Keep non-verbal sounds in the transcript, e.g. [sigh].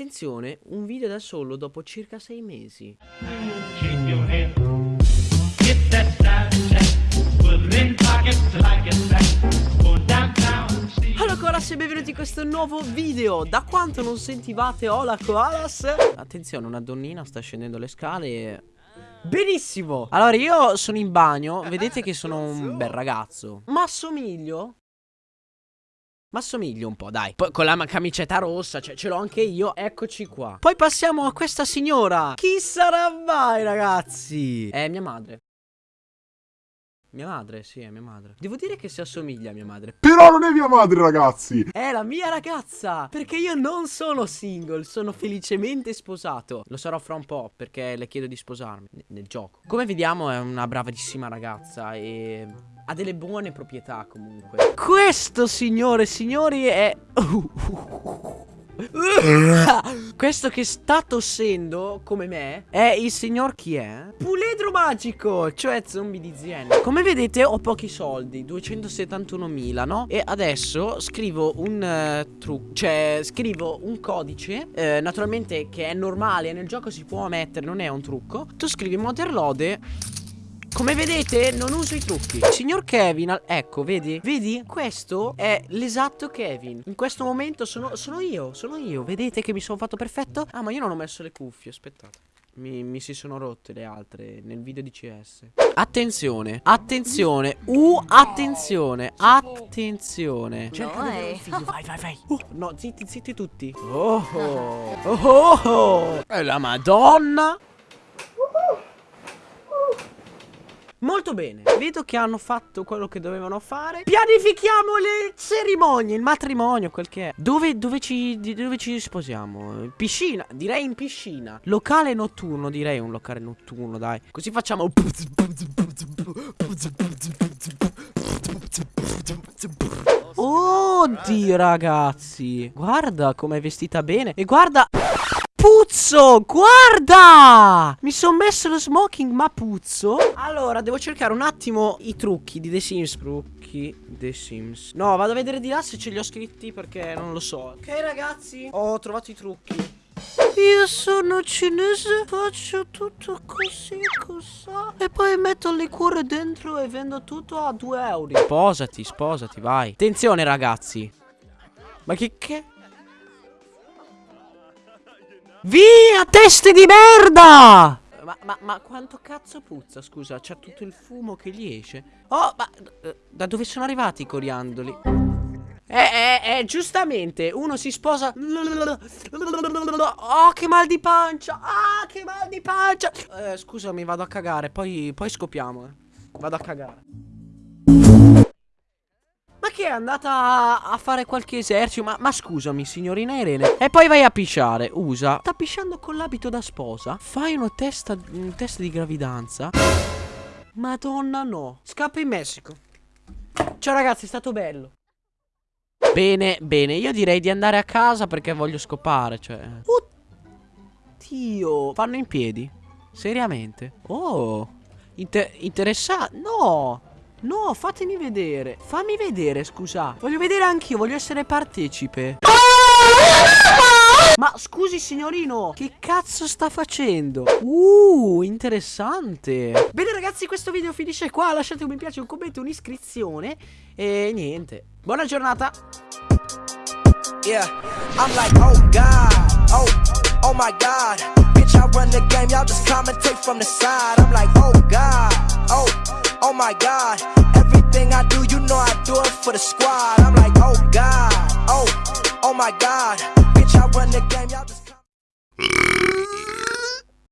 Attenzione, un video da solo dopo circa sei mesi. Allora coalas e benvenuti in questo nuovo video. Da quanto non sentivate Hola koalas Attenzione una donnina sta scendendo le scale. E... Benissimo. Allora io sono in bagno. Vedete che sono un bel ragazzo. Ma assomiglio? Ma assomiglio un po' dai Poi con la camicetta rossa Cioè ce l'ho anche io Eccoci qua Poi passiamo a questa signora Chi sarà mai ragazzi? È mia madre mia madre, sì, è mia madre. Devo dire che si assomiglia a mia madre. Però non è mia madre, ragazzi! È la mia ragazza! Perché io non sono single, sono felicemente sposato. Lo sarò fra un po' perché le chiedo di sposarmi nel gioco. Come vediamo è una bravissima ragazza e ha delle buone proprietà comunque. Questo, signore e signori, è... [laughs] Questo che sta tossendo come me è il signor chi è? Puledro magico, cioè zombie di Zien. Come vedete ho pochi soldi, 271.000, no? E adesso scrivo un uh, trucco, cioè scrivo un codice, eh, naturalmente che è normale, nel gioco si può mettere, non è un trucco. Tu scrivi Motherlode come vedete non uso i trucchi. Signor Kevin, ecco vedi? Vedi? Questo è l'esatto Kevin. In questo momento sono, sono io Sono io. Vedete che mi sono fatto perfetto? Ah ma io non ho messo le cuffie aspettate. Mi, mi si sono rotte le altre nel video di CS Attenzione Attenzione Uh attenzione Attenzione. Cerca un figlio. Vai vai vai. Uh, No zitti zitti tutti. Oh oh Oh oh, oh. È la madonna Molto bene, vedo che hanno fatto quello che dovevano fare. Pianifichiamo le cerimonie, il matrimonio, quel che è. Dove, dove, ci, dove ci sposiamo? In Piscina, direi in piscina. Locale notturno, direi un locale notturno, dai. Così facciamo Oddio ragazzi. Guarda com'è vestita bene. E guarda Puzzo, guarda! Mi sono messo lo smoking, ma puzzo? Allora, devo cercare un attimo i trucchi di The Sims. Trucchi The Sims. No, vado a vedere di là se ce li ho scritti perché non lo so. Ok, ragazzi, ho trovato i trucchi. Io sono cinese, faccio tutto così, così. E poi metto il liquore dentro e vendo tutto a 2 euro. Sposati, sposati, vai. Attenzione, ragazzi. Ma che che? Via, teste di merda! Ma, ma, ma quanto cazzo puzza, scusa? C'è tutto il fumo che gli esce. Oh, ma eh, da dove sono arrivati i coriandoli? Eh, eh, eh, giustamente, uno si sposa... Oh, che mal di pancia! Ah, che mal di pancia! Eh, scusami, vado a cagare, poi, poi scopiamo, eh. Vado a cagare. Che è andata a fare qualche esercito? Ma, ma scusami, signorina Irene. E poi vai a pisciare. Usa. Sta pisciando con l'abito da sposa. Fai una testa, un test di gravidanza. Madonna no. Scappa in Messico. Ciao ragazzi, è stato bello. Bene, bene. Io direi di andare a casa perché voglio scopare. Cioè. Oddio. Fanno in piedi? Seriamente? Oh. Inter interessante. No. No, fatemi vedere. Fammi vedere, scusa. Voglio vedere anch'io, voglio essere partecipe. Ma scusi signorino, che cazzo sta facendo? Uh, interessante. Bene ragazzi, questo video finisce qua. Lasciate un mi piace, un commento, un'iscrizione. E niente. Buona giornata. Yeah, I'm like, oh God, oh, oh my God. Bitch, I run the game, y'all just commentate from the side. I'm like, oh God, oh, oh my God. Everything I do, you know I do it for the squad. I'm like, oh God, oh, oh my God. Bitch, I run the game, y'all just commentate.